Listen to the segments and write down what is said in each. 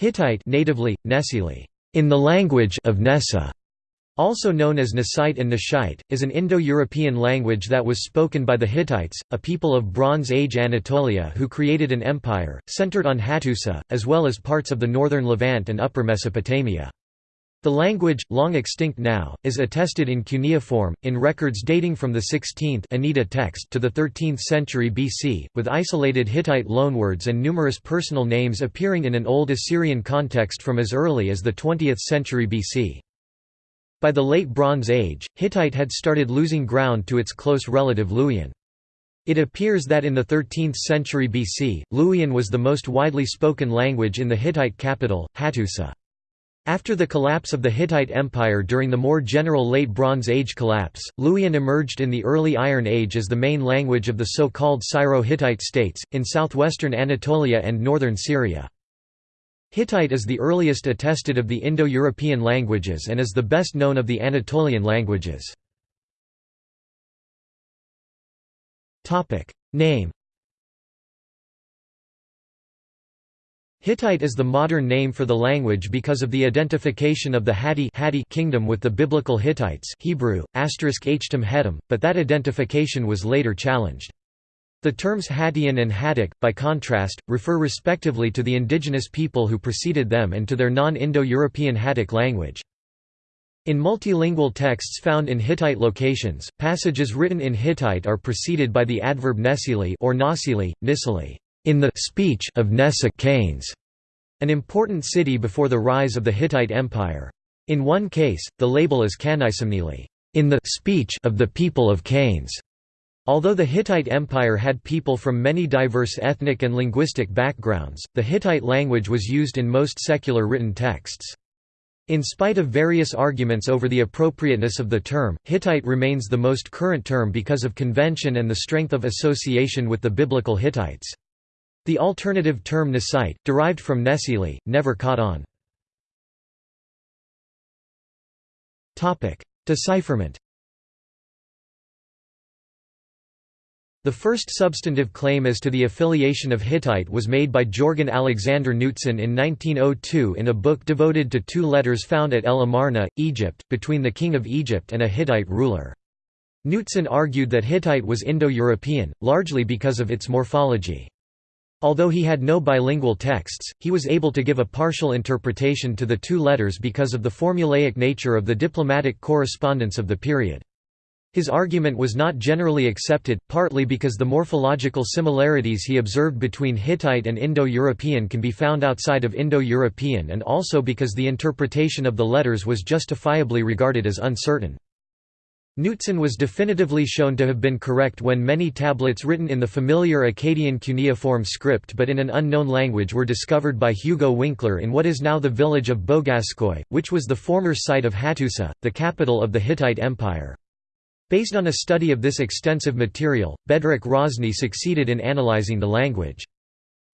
Hittite natively, Nesili, in the language of Nessa, also known as Nesite and Neshite, is an Indo-European language that was spoken by the Hittites, a people of Bronze Age Anatolia who created an empire, centered on Hattusa, as well as parts of the northern Levant and upper Mesopotamia. The language, long extinct now, is attested in cuneiform, in records dating from the 16th Anitta text to the 13th century BC, with isolated Hittite loanwords and numerous personal names appearing in an Old Assyrian context from as early as the 20th century BC. By the Late Bronze Age, Hittite had started losing ground to its close relative Luwian. It appears that in the 13th century BC, Luwian was the most widely spoken language in the Hittite capital, Hattusa. After the collapse of the Hittite Empire during the more general Late Bronze Age collapse, Luwian emerged in the early Iron Age as the main language of the so-called Syro-Hittite states, in southwestern Anatolia and northern Syria. Hittite is the earliest attested of the Indo-European languages and is the best known of the Anatolian languages. Name Hittite is the modern name for the language because of the identification of the Hatti, kingdom with the biblical Hittites Hebrew, *htem but that identification was later challenged. The terms Hattian and Hattic, by contrast, refer respectively to the indigenous people who preceded them and to their non-Indo-European Hattic language. In multilingual texts found in Hittite locations, passages written in Hittite are preceded by the adverb nesili or nasili, nisili, in the speech of Nessa Canes, an important city before the rise of the Hittite Empire. In one case, the label is Kanisimnili, in the speech of the people of Canes. Although the Hittite Empire had people from many diverse ethnic and linguistic backgrounds, the Hittite language was used in most secular written texts. In spite of various arguments over the appropriateness of the term, Hittite remains the most current term because of convention and the strength of association with the biblical Hittites. The alternative term Nesite, derived from Nesili, never caught on. Decipherment The first substantive claim as to the affiliation of Hittite was made by Jorgen Alexander Knudtzon in 1902 in a book devoted to two letters found at El Amarna, Egypt, between the king of Egypt and a Hittite ruler. Knudtzon argued that Hittite was Indo-European, largely because of its morphology. Although he had no bilingual texts, he was able to give a partial interpretation to the two letters because of the formulaic nature of the diplomatic correspondence of the period. His argument was not generally accepted, partly because the morphological similarities he observed between Hittite and Indo-European can be found outside of Indo-European and also because the interpretation of the letters was justifiably regarded as uncertain. Knudtzon was definitively shown to have been correct when many tablets written in the familiar Akkadian cuneiform script but in an unknown language were discovered by Hugo Winkler in what is now the village of Boğazköy, which was the former site of Hattusa, the capital of the Hittite Empire. Based on a study of this extensive material, Bedřich Hrozný succeeded in analyzing the language.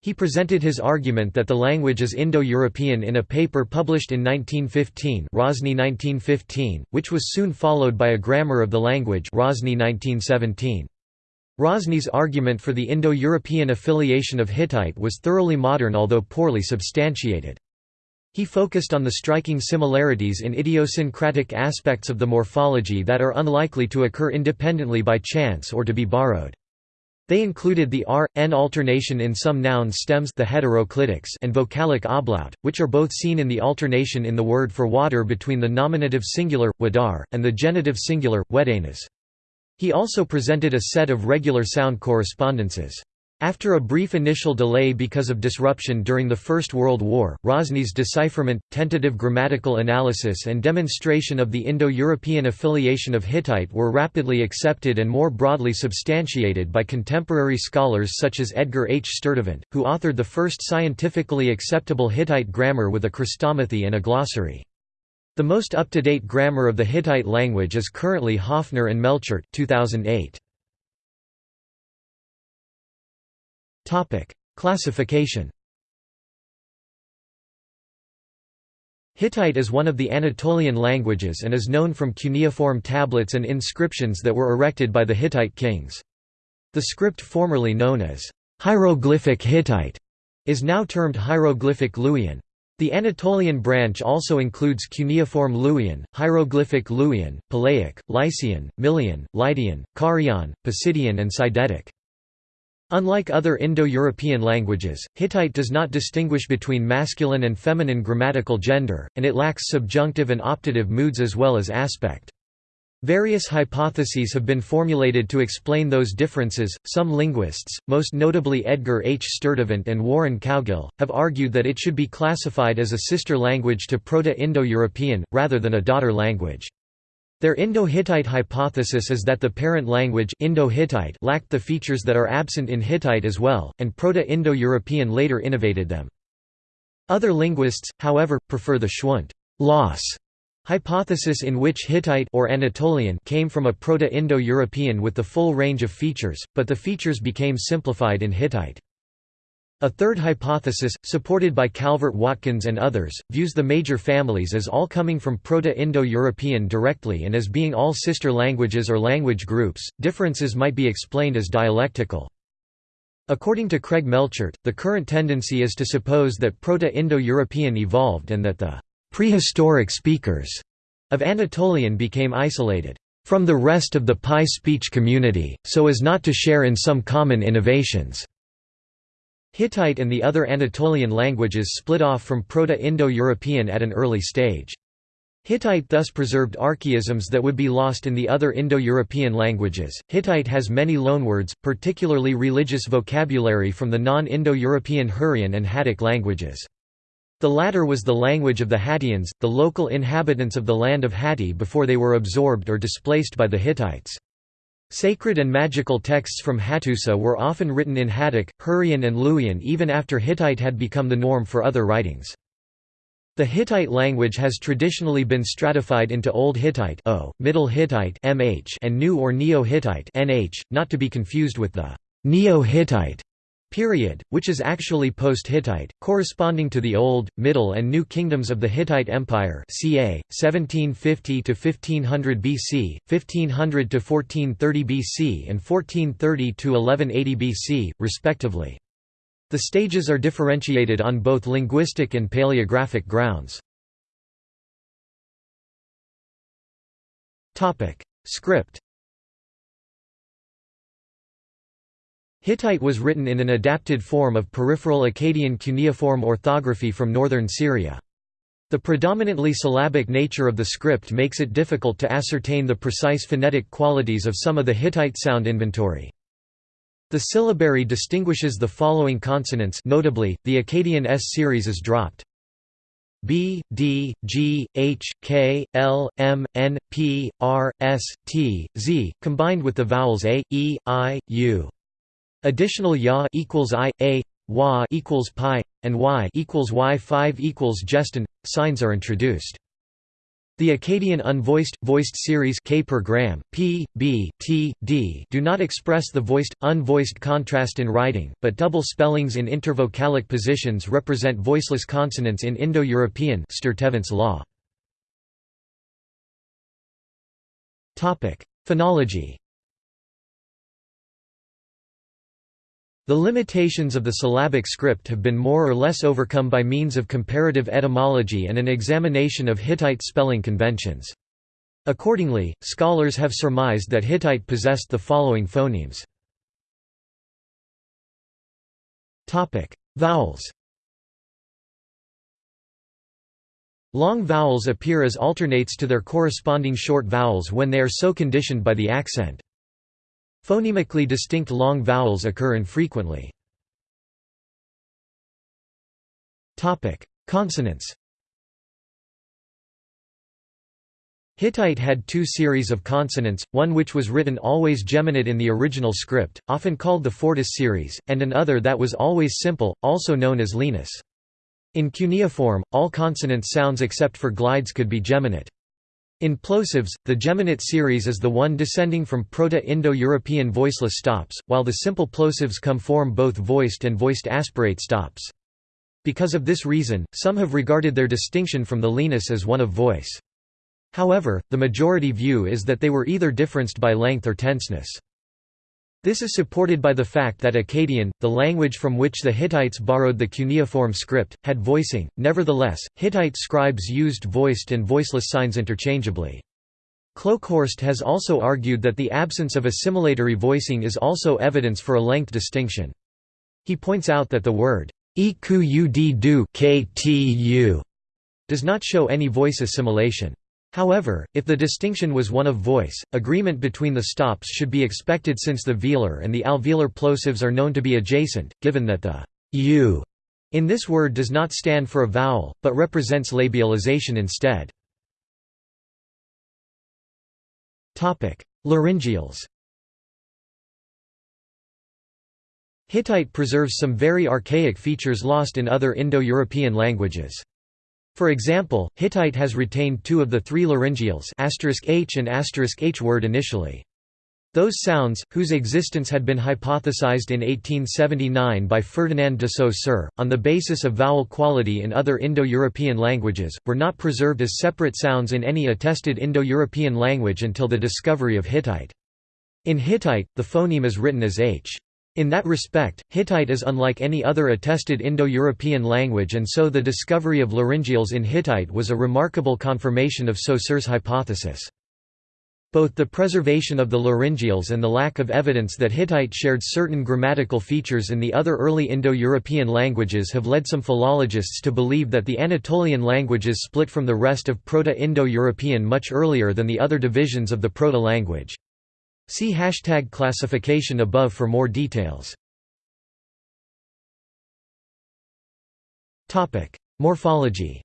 He presented his argument that the language is Indo-European in a paper published in 1915 Hrozný 1915, which was soon followed by a grammar of the language Hrozný 1917. Hrozný's argument for the Indo-European affiliation of Hittite was thoroughly modern although poorly substantiated. He focused on the striking similarities in idiosyncratic aspects of the morphology that are unlikely to occur independently by chance or to be borrowed. They included the r-n alternation in some noun stems the heteroclitics and vocalic ablaut, which are both seen in the alternation in the word for water between the nominative singular, wadar, and the genitive singular, wedanas. He also presented a set of regular sound correspondences. After a brief initial delay because of disruption during the First World War, Hrozný's decipherment, tentative grammatical analysis and demonstration of the Indo-European affiliation of Hittite were rapidly accepted and more broadly substantiated by contemporary scholars such as Edgar H. Sturtevant, who authored the first scientifically acceptable Hittite grammar with a Chrestomathy and a glossary. The most up-to-date grammar of the Hittite language is currently Hoffner and Melchert 2008. Topic: Classification. Hittite is one of the Anatolian languages and is known from cuneiform tablets and inscriptions that were erected by the Hittite kings. The script formerly known as hieroglyphic Hittite is now termed hieroglyphic Luwian. The Anatolian branch also includes cuneiform Luwian, hieroglyphic Luwian, Palaic, Lycian, Milyan, Lydian, Carian, Pisidian and Sidetic. Unlike other Indo-European languages, Hittite does not distinguish between masculine and feminine grammatical gender, and it lacks subjunctive and optative moods as well as aspect. Various hypotheses have been formulated to explain those differences. Some linguists, most notably Edgar H. Sturtevant and Warren Cowgill, have argued that it should be classified as a sister language to Proto-Indo-European, rather than a daughter language. Their Indo-Hittite hypothesis is that the parent language Indo-Hittite lacked the features that are absent in Hittite as well, and Proto-Indo-European later innovated them. Other linguists, however, prefer the Schwund loss Hypothesis in which Hittite or Anatolian came from a Proto-Indo-European with the full range of features, but the features became simplified in Hittite. A third hypothesis, supported by Calvert Watkins and others, views the major families as all coming from Proto-Indo-European directly and as being all sister languages or language groups. Differences might be explained as dialectical. According to Craig Melchert, the current tendency is to suppose that Proto-Indo-European evolved and that the Prehistoric speakers of Anatolian became isolated from the rest of the PIE speech community, so as not to share in some common innovations. Hittite and the other Anatolian languages split off from Proto-Indo-European at an early stage. Hittite thus preserved archaisms that would be lost in the other Indo-European languages. Hittite has many loanwords, particularly religious vocabulary from the non-Indo-European Hurrian and Hattic languages. The latter was the language of the Hattians, the local inhabitants of the land of Hatti before they were absorbed or displaced by the Hittites. Sacred and magical texts from Hattusa were often written in Hattic, Hurrian and Luwian even after Hittite had become the norm for other writings. The Hittite language has traditionally been stratified into Old Hittite o, Middle Hittite mh, and New or Neo-Hittite not to be confused with the Neo-Hittite period, which is actually post-Hittite, corresponding to the Old, Middle and New Kingdoms of the Hittite Empire ca. 1750–1500 BC, 1500–1430 BC and 1430–1180 BC, respectively. The stages are differentiated on both linguistic and paleographic grounds. Script Hittite was written in an adapted form of peripheral Akkadian cuneiform orthography from northern Syria. The predominantly syllabic nature of the script makes it difficult to ascertain the precise phonetic qualities of some of the Hittite sound inventory. The syllabary distinguishes the following consonants notably, the Akkadian S series is dropped. B, D, G, H, K, L, M, N, P, R, S, T, Z, combined with the vowels A, E, I, U. Additional ya equals i, a, wa equals pi, and y equals y5 equals gestin signs are introduced. The Akkadian unvoiced voiced series K per gram, P, B, T, D do not express the voiced unvoiced contrast in writing, but double spellings in intervocalic positions represent voiceless consonants in Indo-European law. Topic: Phonology. The limitations of the syllabic script have been more or less overcome by means of comparative etymology and an examination of Hittite spelling conventions. Accordingly, scholars have surmised that Hittite possessed the following phonemes. Vowels Long vowels appear as alternates to their corresponding short vowels when they are so conditioned by the accent. Phonemically distinct long vowels occur infrequently. Consonants Hittite had two series of consonants, one which was written always geminate in the original script, often called the Fortis series, and another that was always simple, also known as lenis. In cuneiform, all consonant sounds except for glides could be geminate. In plosives, the geminate series is the one descending from Proto-Indo-European voiceless stops, while the simple plosives come form both voiced and voiced aspirate stops. Because of this reason, some have regarded their distinction from the lenis as one of voice. However, the majority view is that they were either differenced by length or tenseness. This is supported by the fact that Akkadian, the language from which the Hittites borrowed the cuneiform script, had voicing. Nevertheless, Hittite scribes used voiced and voiceless signs interchangeably. Kloekhorst has also argued that the absence of assimilatory voicing is also evidence for a length distinction. He points out that the word does not show any voice assimilation. However, if the distinction was one of voice, agreement between the stops should be expected since the velar and the alveolar plosives are known to be adjacent, given that the u in this word does not stand for a vowel, but represents labialization instead. Laryngeals Hittite preserves some very archaic features lost in other Indo-European languages. For example, Hittite has retained two of the three laryngeals *h and *h word initially. Those sounds, whose existence had been hypothesized in 1879 by Ferdinand de Saussure, on the basis of vowel quality in other Indo-European languages, were not preserved as separate sounds in any attested Indo-European language until the discovery of Hittite. In Hittite, the phoneme is written as h. In that respect, Hittite is unlike any other attested Indo-European language and so the discovery of laryngeals in Hittite was a remarkable confirmation of Saussure's hypothesis. Both the preservation of the laryngeals and the lack of evidence that Hittite shared certain grammatical features in the other early Indo-European languages have led some philologists to believe that the Anatolian languages split from the rest of Proto-Indo-European much earlier than the other divisions of the Proto-language. See hashtag classification above for more details. Morphology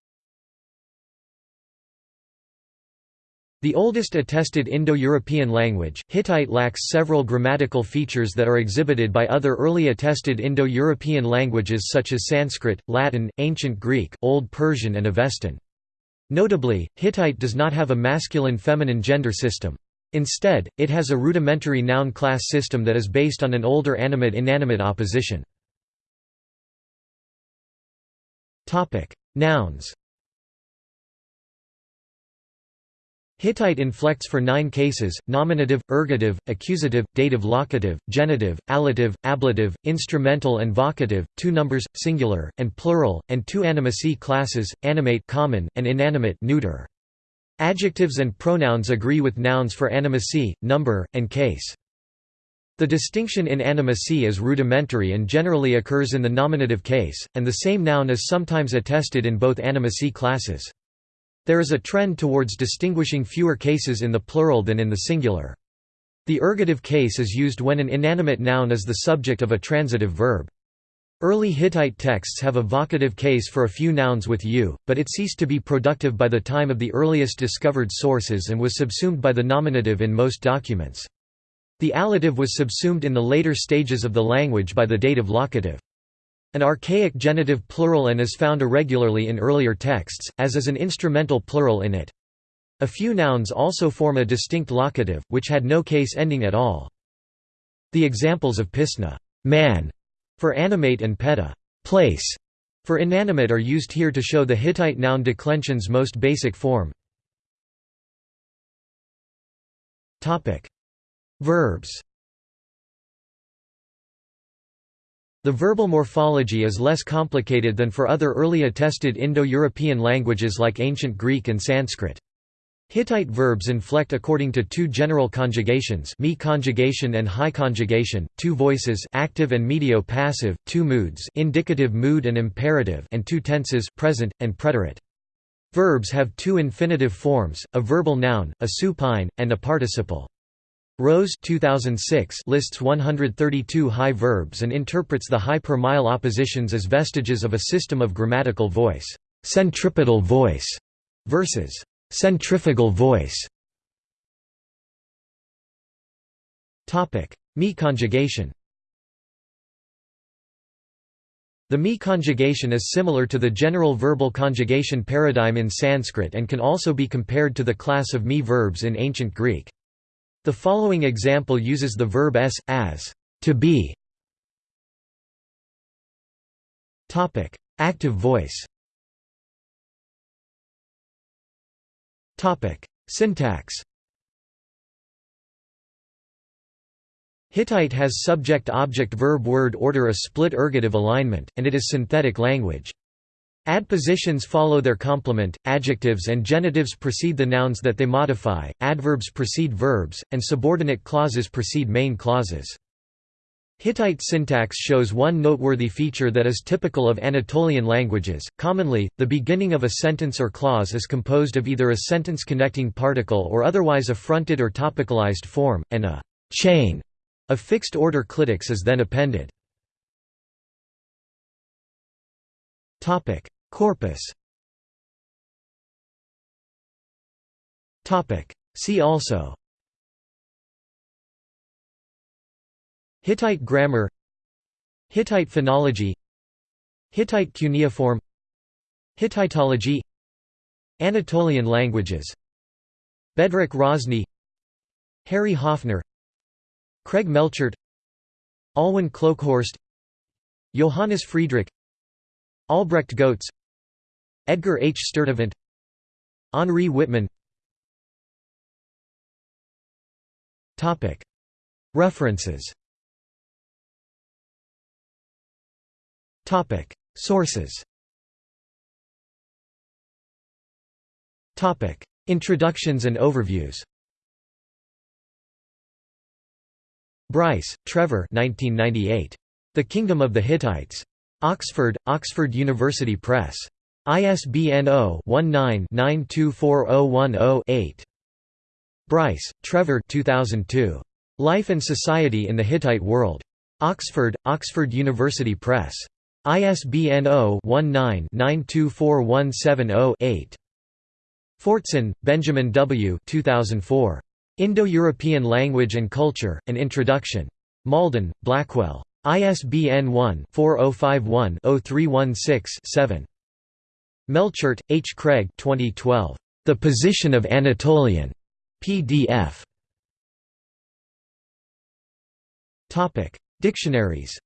The oldest attested Indo-European language, Hittite lacks several grammatical features that are exhibited by other early attested Indo-European languages such as Sanskrit, Latin, Ancient Greek, Old Persian and Avestan. Notably, Hittite does not have a masculine-feminine gender system. Instead, it has a rudimentary noun class system that is based on an older animate-inanimate opposition. Nouns Hittite inflects for nine cases, nominative, ergative, accusative, dative locative, genitive, allative, ablative, instrumental and vocative, two numbers, singular, and plural, and two animacy classes, animate common, and inanimate neuter. Adjectives and pronouns agree with nouns for animacy, number, and case. The distinction in animacy is rudimentary and generally occurs in the nominative case, and the same noun is sometimes attested in both animacy classes. There is a trend towards distinguishing fewer cases in the plural than in the singular. The ergative case is used when an inanimate noun is the subject of a transitive verb. Early Hittite texts have a vocative case for a few nouns with u, but it ceased to be productive by the time of the earliest discovered sources and was subsumed by the nominative in most documents. The allative was subsumed in the later stages of the language by the dative locative. An archaic genitive plural and is found irregularly in earlier texts, as is an instrumental plural in it. A few nouns also form a distinct locative, which had no case ending at all. The examples of pisna man", for animate and peta place for inanimate are used here to show the Hittite noun declension's most basic form. Verbs The verbal morphology is less complicated than for other early attested Indo-European languages like Ancient Greek and Sanskrit. Hittite verbs inflect according to two general conjugations me conjugation and high conjugation, two voices active and medio-passive, two moods indicative mood and imperative and two tenses present, and preterite. Verbs have two infinitive forms, a verbal noun, a supine, and a participle. Rose 2006 lists 132 high verbs and interprets the high per mile oppositions as vestiges of a system of grammatical voice, centripetal voice, versus Centrifugal voice Me conjugation The me conjugation is similar to the general verbal conjugation paradigm in Sanskrit and can also be compared to the class of me verbs in ancient Greek. The following example uses the verb s, as, to be. Active voice Syntax Hittite has subject-object-verb-word order a split ergative alignment, and it is synthetic language. Adpositions follow their complement, adjectives and genitives precede the nouns that they modify, adverbs precede verbs, and subordinate clauses precede main clauses. Hittite syntax shows one noteworthy feature that is typical of Anatolian languages. Commonly, the beginning of a sentence or clause is composed of either a sentence connecting particle or otherwise a fronted or topicalized form, and a chain a fixed-order clitics is then appended. Corpus See also Hittite grammar Hittite phonology Hittite cuneiform Hittitology Anatolian languages Bedřich Hrozný Harry Hoffner Craig Melchert Alwin Kloekhorst Johannes Friedrich Albrecht Goetz Edgar H. Sturtevant Henri Wittmann. References Sources Introductions and overviews Bryce, Trevor 1998. The Kingdom of the Hittites. Oxford, Oxford University Press. ISBN 0-19-924010-8. Bryce, Trevor 2002. Life and Society in the Hittite World. Oxford, Oxford University Press. ISBN 0-19-924170-8. Fortson, Benjamin W. 2004. Indo-European Language and Culture, An Introduction. Malden, Blackwell. ISBN 1-4051-0316-7. Melchert, H. Craig 2012. The Position of Anatolian. PDF. Dictionaries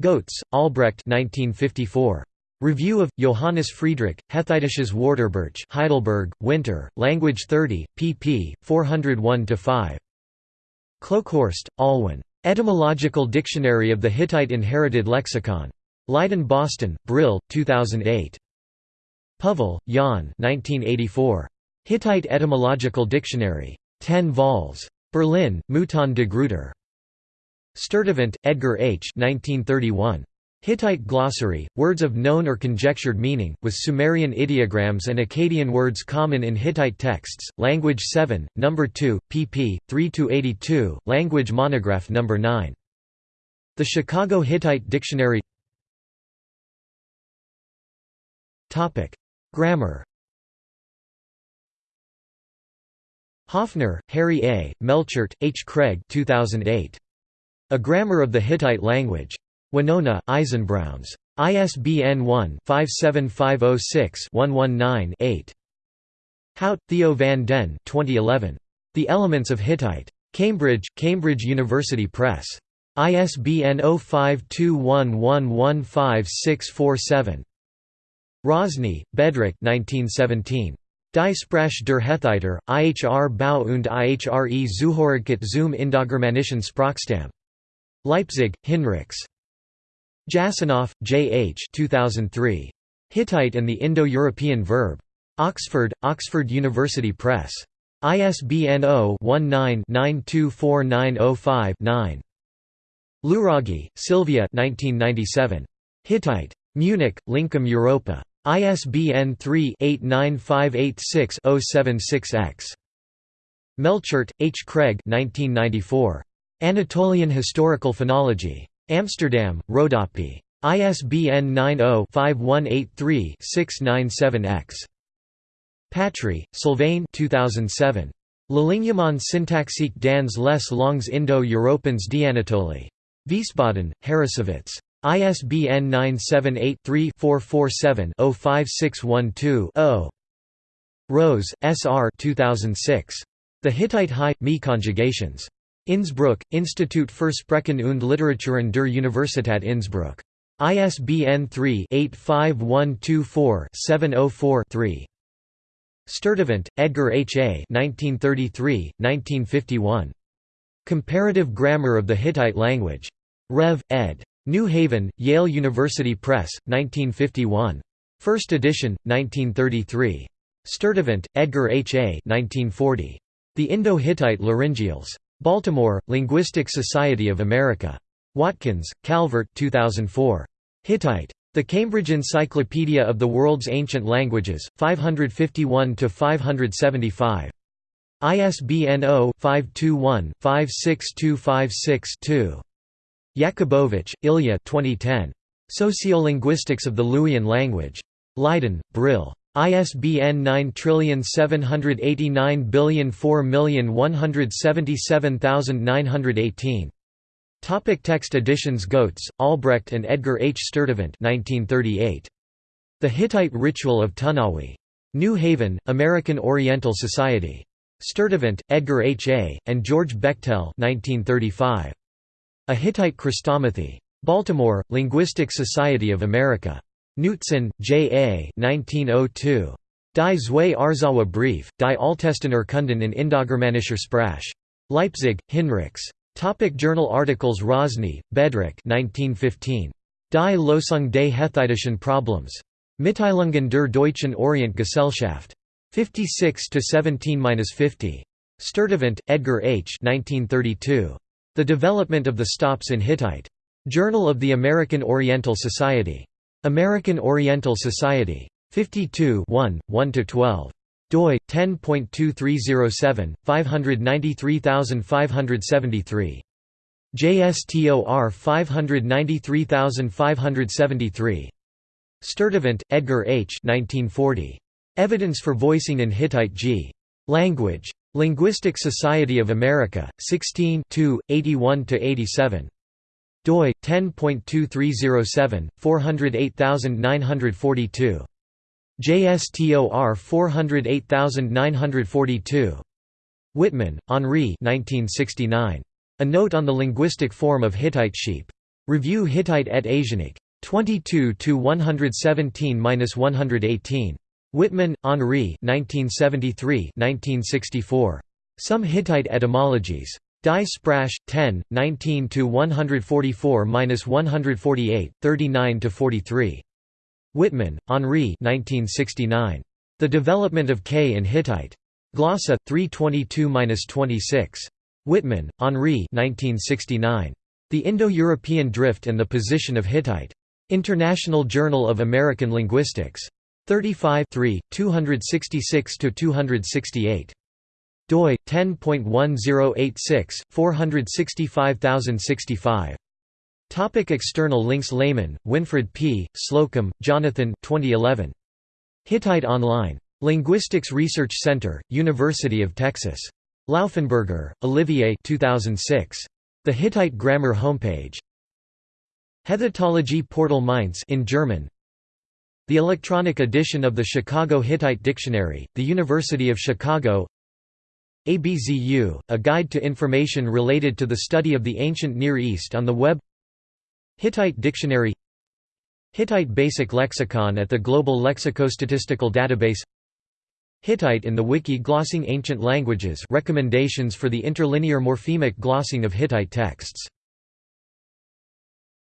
Goetz, Albrecht 1954. Review of Johannes Friedrich, Hethitisches Wörterbuch Heidelberg, Winter, Language 30, pp. 401–5. Kloekhorst, Alwin. Etymological Dictionary of the Hittite Inherited Lexicon. Leiden Boston, Brill, 2008. Puhvel, Jan 1984. Hittite Etymological Dictionary. 10 vols. Berlin, Mouton de Gruyter. Sturtevant, Edgar H. 1931. Hittite glossary, words of known or conjectured meaning, with Sumerian ideograms and Akkadian words common in Hittite texts, Language 7, No. 2, pp. 3–82, Language Monograph No. 9. The Chicago Hittite Dictionary Grammar Hoffner, Harry A., Melchert, H. Craig 2008. A Grammar of the Hittite Language. Winona, Eisenbrauns. ISBN 1-57506-119-8. Hout, Theo van den 2011. The Elements of Hittite. Cambridge, Cambridge University Press. ISBN 0521115647. Hrozný, Bedřich 1917. Die Sprache der Hethiter, IHR Bau und IHRE Zuhörigkeit zum Indogermanischen Sprachstamm. Leipzig, Hinrichs. Jasanoff, J. H. 2003. Hittite and the Indo-European Verb. Oxford, Oxford University Press. ISBN 0-19-924905-9. Luraghi, Sylvia Hittite. Munich, Lincom Europa. ISBN 3-89586-076-X. Melchert, H. Craig 1994. Anatolian Historical Phonology. Amsterdam, Rodopi. ISBN 90-5183-697-X. Patry, Sylvain 2007. L'alignement syntaxique dans les langues Indo-Européennes d'Anatolie. Wiesbaden, Harrassowitz. ISBN 978-3-447-05612-0. Rose, S. R. 2006. The Hittite High, Me conjugations. Innsbruck, Institut für Sprachen und Literaturen der Universität Innsbruck. ISBN 3-85124-704-3. Sturtevant, Edgar H. A. 1933, 1951. Comparative Grammar of the Hittite Language. Rev. ed. New Haven, Yale University Press, 1951. First edition, 1933. Sturtevant, Edgar H. A. 1940. The Indo-Hittite Laryngeals. Baltimore, Linguistic Society of America. Watkins, Calvert 2004. Hittite. The Cambridge Encyclopedia of the World's Ancient Languages, 551–575. ISBN 0-521-56256-2. Yakubovich, Ilya 2010. Sociolinguistics of the Luwian language. Leiden, Brill. ISBN 9789004177918. Topic text editions Goetz, Albrecht and Edgar H. Sturtevant 1938. The Hittite Ritual of Tunawi. New Haven, American Oriental Society. Sturtevant, Edgar H. A., and George Bechtel 1935. A Hittite Chrestomathy. Baltimore, Linguistic Society of America. Knudtzon, J. A. 1902. Die Zwei Arzawa Brief, die Altestener Kunden in Indogermanischer Sprache. Leipzig, Hinrichs. Topic journal articles Hrozný, Bedřich 1915. Die Lösung des Hethitischen Problems. Mitteilungen der Deutschen Orientgesellschaft. 56–17–50. Sturtevant, Edgar H. 1932. The Development of the Stops in Hittite. Journal of the American Oriental Society. American Oriental Society. 52 1–12 doi 10.2307 593573 JSTOR 593573 Sturtevant, Edgar H. 1940. Evidence for Voicing in Hittite G. Language. Linguistic Society of America, 16 81–87. Doi 10.2307 408942. JSTOR 408942. Wittmann, Henri 1969 A Note on the Linguistic Form of Hittite Sheep. Review Hittite et Asiatique. 22 117–118. Wittmann, Henri 1973 1964. Some Hittite Etymologies. Die Sprache, 10, 19–144–148, 39–43. Wittmann, Henri 1969. The Development of K in Hittite. Glossa, 322–26. Wittmann, Henri 1969. The Indo-European Drift and the Position of Hittite. International Journal of American Linguistics. 35 266–268 doi 10.1086 465065 Topic external links Lehmann, Winfred P., Slocum, Jonathan 2011. Hittite Online. Linguistics Research Center, University of Texas. Lauffenburger, Olivier 2006. The Hittite Grammar Homepage. Hethitology Portal Mainz in German. The electronic edition of the Chicago Hittite Dictionary, the University of Chicago ABZU, a guide to information related to the study of the ancient Near East on the web Hittite Dictionary Hittite Basic Lexicon at the Global Lexicostatistical Database Hittite in the Wiki Glossing Ancient Languages recommendations for the interlinear morphemic glossing of Hittite texts